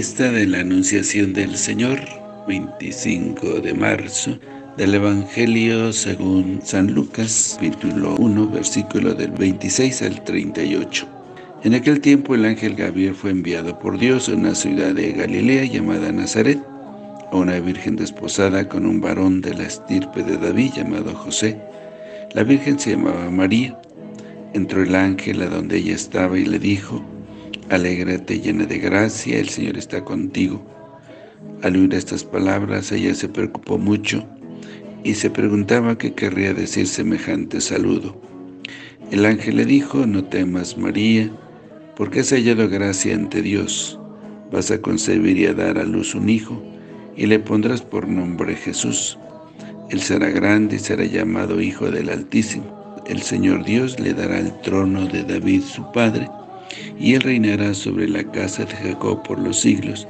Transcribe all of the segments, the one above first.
fiesta de la Anunciación del Señor, 25 de marzo, del Evangelio según San Lucas, capítulo 1, versículo del 26 al 38. En aquel tiempo el ángel Gabriel fue enviado por Dios a una ciudad de Galilea llamada Nazaret, a una virgen desposada con un varón de la estirpe de David llamado José. La virgen se llamaba María. Entró el ángel a donde ella estaba y le dijo, Alégrate llena de gracia, el Señor está contigo. Al oír estas palabras, ella se preocupó mucho y se preguntaba qué querría decir semejante saludo. El ángel le dijo, no temas María, porque has hallado gracia ante Dios. Vas a concebir y a dar a luz un hijo, y le pondrás por nombre Jesús. Él será grande y será llamado Hijo del Altísimo. El Señor Dios le dará el trono de David su padre, y él reinará sobre la casa de Jacob por los siglos,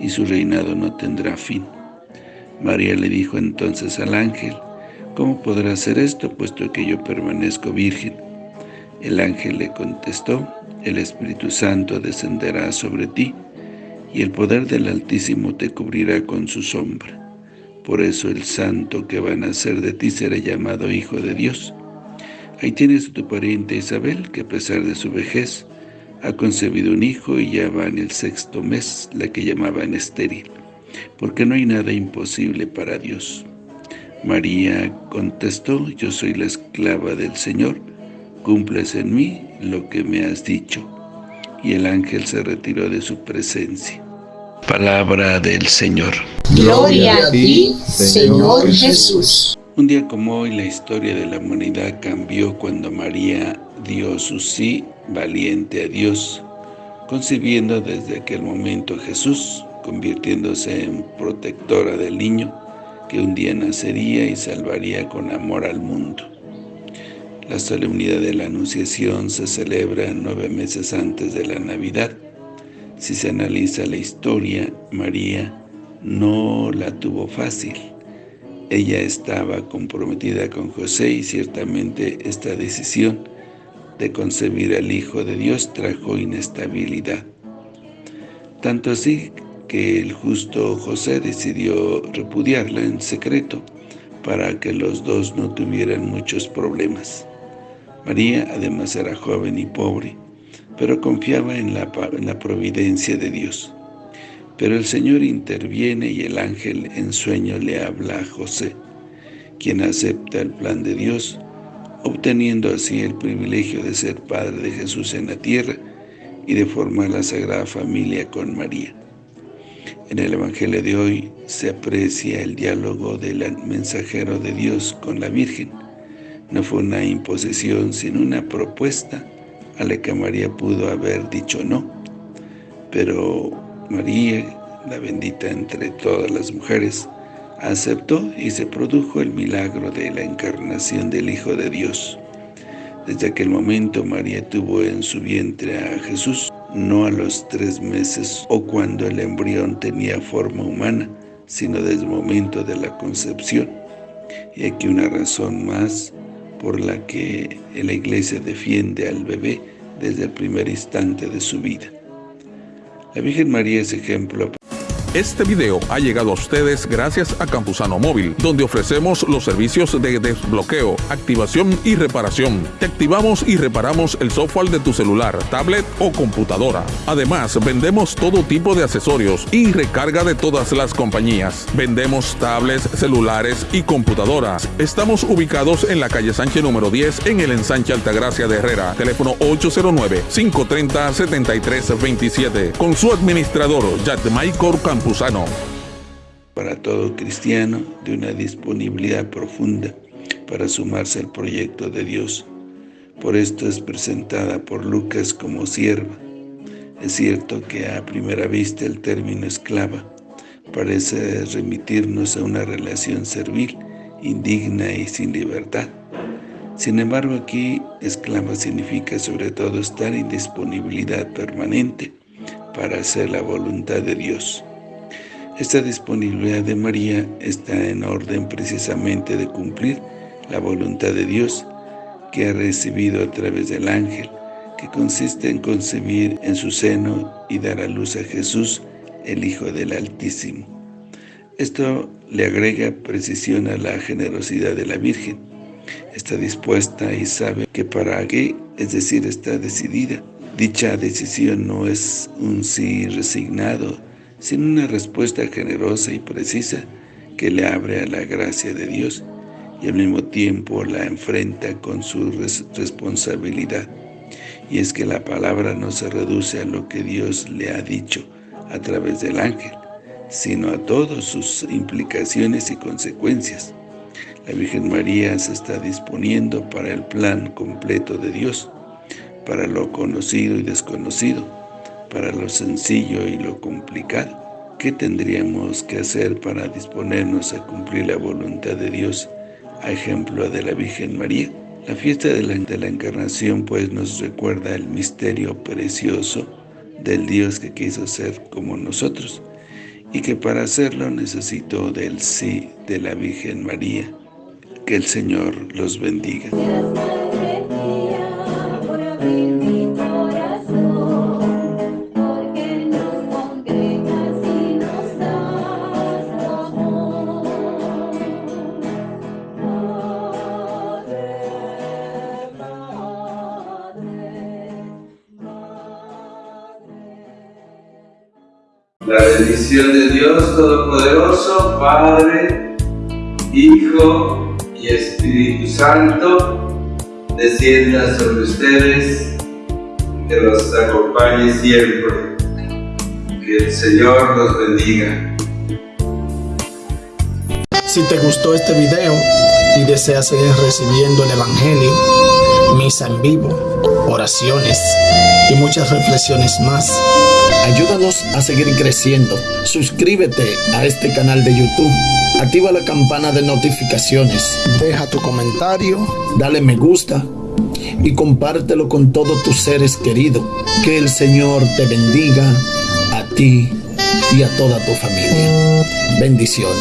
y su reinado no tendrá fin. María le dijo entonces al ángel, ¿Cómo podrá hacer esto, puesto que yo permanezco virgen? El ángel le contestó, El Espíritu Santo descenderá sobre ti, y el poder del Altísimo te cubrirá con su sombra. Por eso el santo que va a nacer de ti será llamado Hijo de Dios. Ahí tienes a tu pariente Isabel, que a pesar de su vejez, ha concebido un hijo y ya va en el sexto mes, la que llamaban estéril, porque no hay nada imposible para Dios. María contestó, yo soy la esclava del Señor, cumples en mí lo que me has dicho. Y el ángel se retiró de su presencia. Palabra del Señor. Gloria a ti, Señor Jesús. Un día como hoy, la historia de la humanidad cambió cuando María dio su sí valiente a Dios, concibiendo desde aquel momento a Jesús, convirtiéndose en protectora del niño, que un día nacería y salvaría con amor al mundo. La solemnidad de la Anunciación se celebra nueve meses antes de la Navidad. Si se analiza la historia, María no la tuvo fácil. Ella estaba comprometida con José y ciertamente esta decisión de concebir al Hijo de Dios trajo inestabilidad. Tanto así que el justo José decidió repudiarla en secreto para que los dos no tuvieran muchos problemas. María además era joven y pobre, pero confiaba en la, en la providencia de Dios. Pero el Señor interviene y el ángel en sueño le habla a José, quien acepta el plan de Dios obteniendo así el privilegio de ser padre de Jesús en la tierra y de formar la Sagrada Familia con María. En el Evangelio de hoy se aprecia el diálogo del mensajero de Dios con la Virgen. No fue una imposición, sino una propuesta a la que María pudo haber dicho no. Pero María, la bendita entre todas las mujeres, aceptó y se produjo el milagro de la encarnación del Hijo de Dios. Desde aquel momento María tuvo en su vientre a Jesús, no a los tres meses o cuando el embrión tenía forma humana, sino desde el momento de la concepción. Y aquí una razón más por la que la Iglesia defiende al bebé desde el primer instante de su vida. La Virgen María es ejemplo este video ha llegado a ustedes gracias a Campusano Móvil, donde ofrecemos los servicios de desbloqueo, activación y reparación. Te activamos y reparamos el software de tu celular, tablet o computadora. Además, vendemos todo tipo de accesorios y recarga de todas las compañías. Vendemos tablets, celulares y computadoras. Estamos ubicados en la calle Sánchez número 10 en el ensanche Altagracia de Herrera. Teléfono 809-530-7327. Con su administrador, Michael Campos. Para todo cristiano de una disponibilidad profunda para sumarse al proyecto de Dios. Por esto es presentada por Lucas como sierva. Es cierto que a primera vista el término esclava parece remitirnos a una relación servil, indigna y sin libertad. Sin embargo, aquí esclava significa sobre todo estar en disponibilidad permanente para hacer la voluntad de Dios. Esta disponibilidad de María está en orden precisamente de cumplir la voluntad de Dios que ha recibido a través del ángel, que consiste en concebir en su seno y dar a luz a Jesús, el Hijo del Altísimo. Esto le agrega precisión a la generosidad de la Virgen. Está dispuesta y sabe que para qué, es decir, está decidida. Dicha decisión no es un sí resignado, sino una respuesta generosa y precisa que le abre a la gracia de Dios y al mismo tiempo la enfrenta con su responsabilidad. Y es que la palabra no se reduce a lo que Dios le ha dicho a través del ángel, sino a todas sus implicaciones y consecuencias. La Virgen María se está disponiendo para el plan completo de Dios, para lo conocido y desconocido, para lo sencillo y lo complicado. ¿Qué tendríamos que hacer para disponernos a cumplir la voluntad de Dios, a ejemplo de la Virgen María? La fiesta de la, de la Encarnación pues nos recuerda el misterio precioso del Dios que quiso ser como nosotros, y que para hacerlo necesitó del sí de la Virgen María. Que el Señor los bendiga. La bendición de Dios Todopoderoso, Padre, Hijo y Espíritu Santo, descienda sobre ustedes, que los acompañe siempre. Que el Señor los bendiga. Si te gustó este video y deseas seguir recibiendo el Evangelio, misa en vivo, oraciones y muchas reflexiones más, Ayúdanos a seguir creciendo. Suscríbete a este canal de YouTube. Activa la campana de notificaciones. Deja tu comentario. Dale me gusta. Y compártelo con todos tus seres queridos. Que el Señor te bendiga a ti y a toda tu familia. Bendiciones.